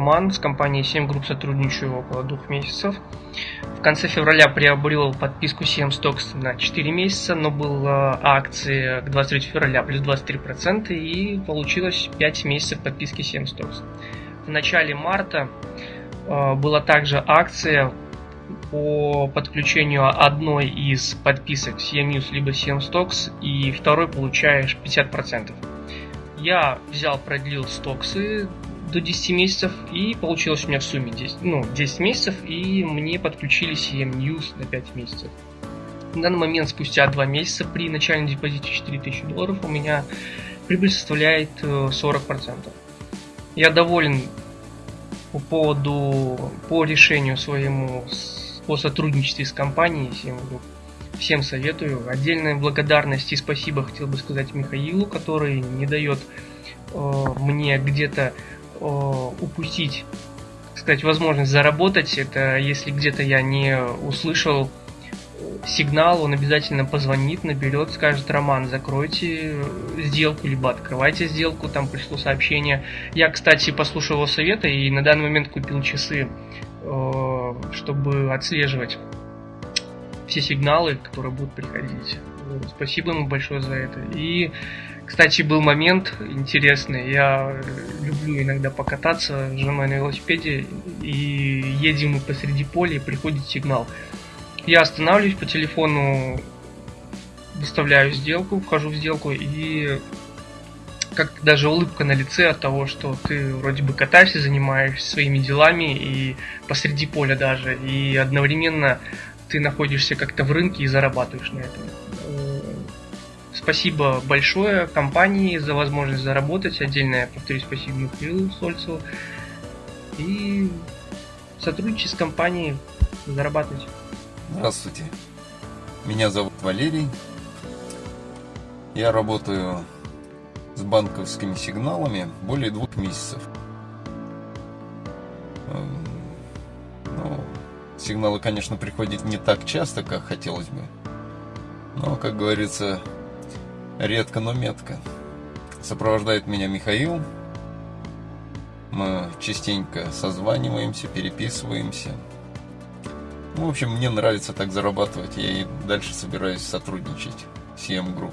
Роман, с компанией 7 групп сотрудничаю около двух месяцев. В конце февраля приобрел подписку 7 Stocks на 4 месяца, но была акция к 23 февраля плюс 23% и получилось 5 месяцев подписки 7 Stocks. В начале марта э, была также акция по подключению одной из подписок CM News либо CM Stocks и второй получаешь 50%. Я взял, продлил стоксы до 10 месяцев, и получилось у меня в сумме 10, ну, 10 месяцев, и мне подключили CM News на 5 месяцев. На данный момент, спустя 2 месяца, при начальном депозите 4000 долларов, у меня прибыль составляет 40%. Э, Я доволен по поводу, по решению своему по сотрудничестве с компанией CM Group. Всем советую. Отдельная благодарность и спасибо хотел бы сказать Михаилу, который не дает э, мне где-то упустить, так сказать, возможность заработать. Это если где-то я не услышал сигнал, он обязательно позвонит, наберет, скажет, Роман, закройте сделку, либо открывайте сделку, там пришло сообщение. Я, кстати, послушал его совета и на данный момент купил часы, э, чтобы отслеживать все сигналы, которые будут приходить. Спасибо ему большое за это. И кстати, был момент интересный. Я люблю иногда покататься с женой на велосипеде, и едем мы посреди поля, и приходит сигнал. Я останавливаюсь по телефону, выставляю сделку, вхожу в сделку, и как даже улыбка на лице от того, что ты вроде бы катаешься, занимаешься своими делами, и посреди поля даже, и одновременно ты находишься как-то в рынке и зарабатываешь на этом. Спасибо большое компании за возможность заработать. Отдельно я повторюсь спасибо Михаилу Сольцеву. И сотрудничать с компанией, зарабатывать. Здравствуйте. Меня зовут Валерий. Я работаю с банковскими сигналами более двух месяцев. Сигналы, конечно, приходят не так часто, как хотелось бы. Но, как говорится, Редко, но метко. Сопровождает меня Михаил. Мы частенько созваниваемся, переписываемся. Ну, в общем, мне нравится так зарабатывать. Я и дальше собираюсь сотрудничать с EM Group.